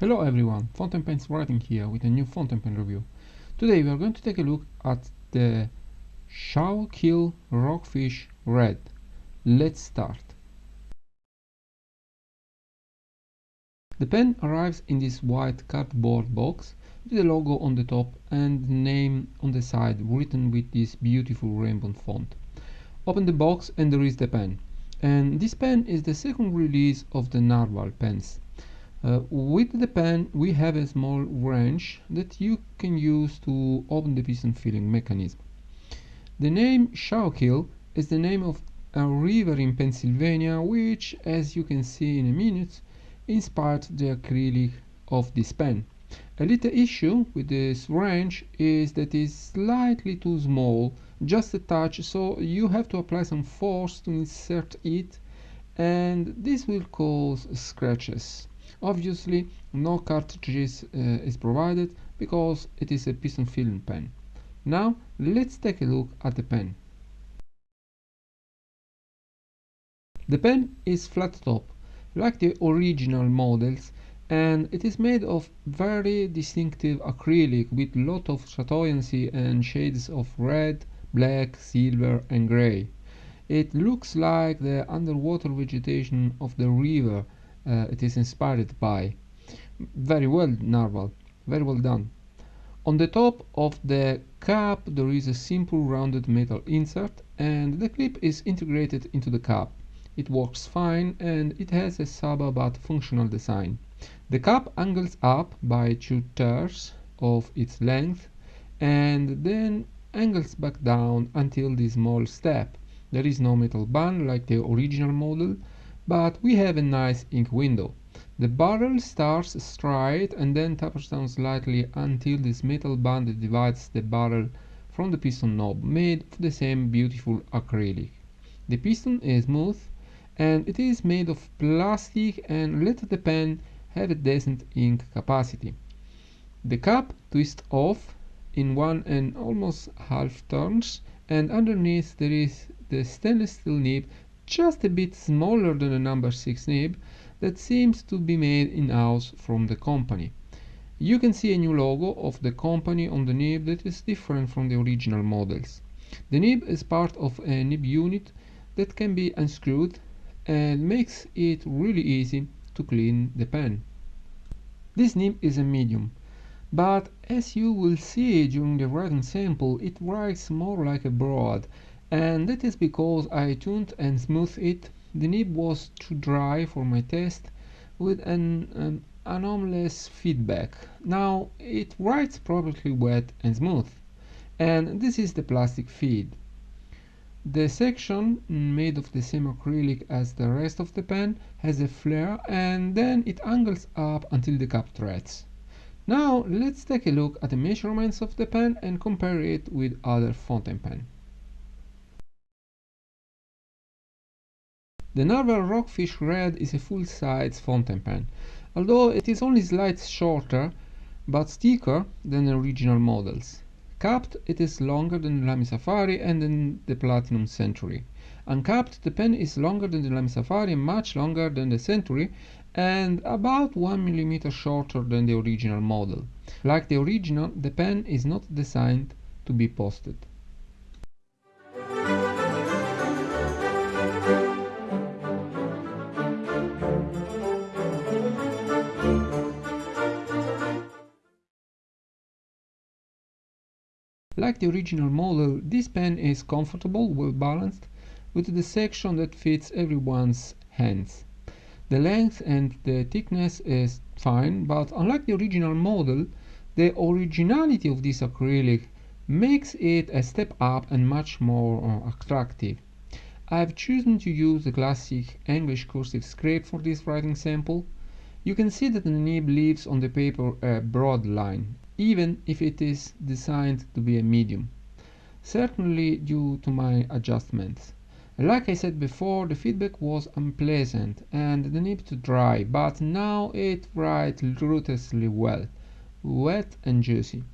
Hello everyone, Fountain Pens writing here with a new fountain pen review. Today we are going to take a look at the Schuylkill Rockfish Red. Let's start. The pen arrives in this white cardboard box with the logo on the top and name on the side written with this beautiful rainbow font. Open the box and there is the pen. And this pen is the second release of the Narwhal pens. Uh, with the pen we have a small wrench that you can use to open the piston filling mechanism. The name Schuylkill is the name of a river in Pennsylvania which, as you can see in a minute, inspired the acrylic of this pen. A little issue with this wrench is that it's slightly too small, just a touch, so you have to apply some force to insert it and this will cause scratches. Obviously, no cartridges uh, is provided because it is a piston filling pen. Now, let's take a look at the pen. The pen is flat top, like the original models, and it is made of very distinctive acrylic with lot of chatoyancy and shades of red, black, silver and grey. It looks like the underwater vegetation of the river uh, it is inspired by. Very well, Narwhal. Very well done. On the top of the cap there is a simple rounded metal insert and the clip is integrated into the cap. It works fine and it has a Saba but functional design. The cap angles up by two thirds of its length and then angles back down until the small step. There is no metal band like the original model but we have a nice ink window. The barrel starts straight and then tapers down slightly until this metal band divides the barrel from the piston knob, made of the same beautiful acrylic. The piston is smooth and it is made of plastic and let the pen have a decent ink capacity. The cap twists off in one and almost half turns and underneath there is the stainless steel nib just a bit smaller than the number 6 nib that seems to be made in-house from the company. You can see a new logo of the company on the nib that is different from the original models. The nib is part of a nib unit that can be unscrewed and makes it really easy to clean the pen. This nib is a medium, but as you will see during the writing sample, it writes more like a broad and that is because I tuned and smoothed it. The nib was too dry for my test with an um, anomalous feedback. Now it writes perfectly wet and smooth and this is the plastic feed. The section made of the same acrylic as the rest of the pen has a flare and then it angles up until the cap threads. Now let's take a look at the measurements of the pen and compare it with other fountain pen. The Narwhal Rockfish Red is a full-size fountain pen, although it is only slightly shorter but thicker than the original models. Capped, it is longer than the Lamy Safari and then the Platinum Century. Uncapped, the pen is longer than the Lamy Safari and much longer than the Century and about 1 mm shorter than the original model. Like the original, the pen is not designed to be posted. Like the original model, this pen is comfortable, well balanced, with the section that fits everyone's hands. The length and the thickness is fine, but unlike the original model, the originality of this acrylic makes it a step up and much more uh, attractive. I've chosen to use the classic English cursive script for this writing sample. You can see that the nib leaves on the paper a broad line, even if it is designed to be a medium. Certainly due to my adjustments. Like I said before, the feedback was unpleasant and the nib to dry, but now it writes ruthlessly well, wet and juicy.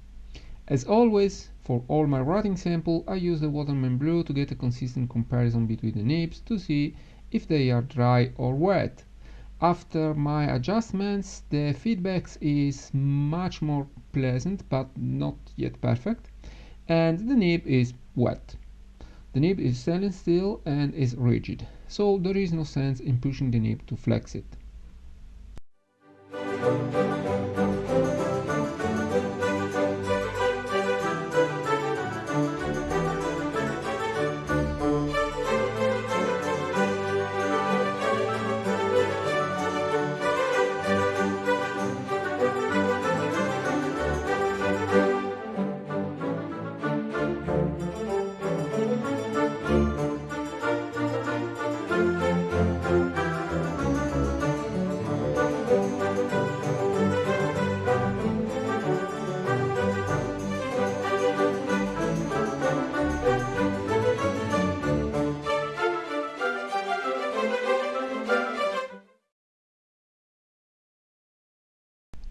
As always, for all my writing sample, I use the Waterman Blue to get a consistent comparison between the nibs to see if they are dry or wet. After my adjustments the feedback is much more pleasant but not yet perfect and the nib is wet. The nib is stainless steel and is rigid, so there is no sense in pushing the nib to flex it.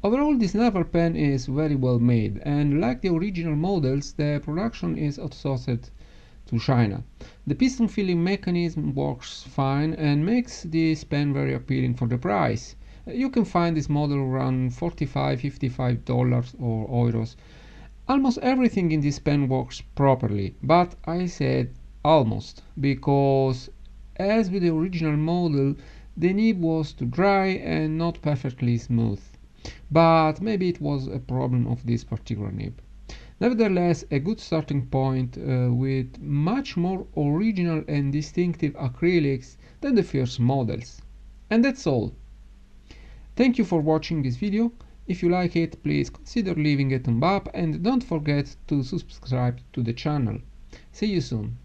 Overall this Narwhal pen is very well made and like the original models the production is outsourced to China. The piston filling mechanism works fine and makes this pen very appealing for the price. You can find this model around 45 55 dollars or euros. Almost everything in this pen works properly, but I said almost because as with the original model the nib was too dry and not perfectly smooth but maybe it was a problem of this particular nib. Nevertheless, a good starting point uh, with much more original and distinctive acrylics than the first models. And that's all. Thank you for watching this video. If you like it, please consider leaving a thumb up and don't forget to subscribe to the channel. See you soon.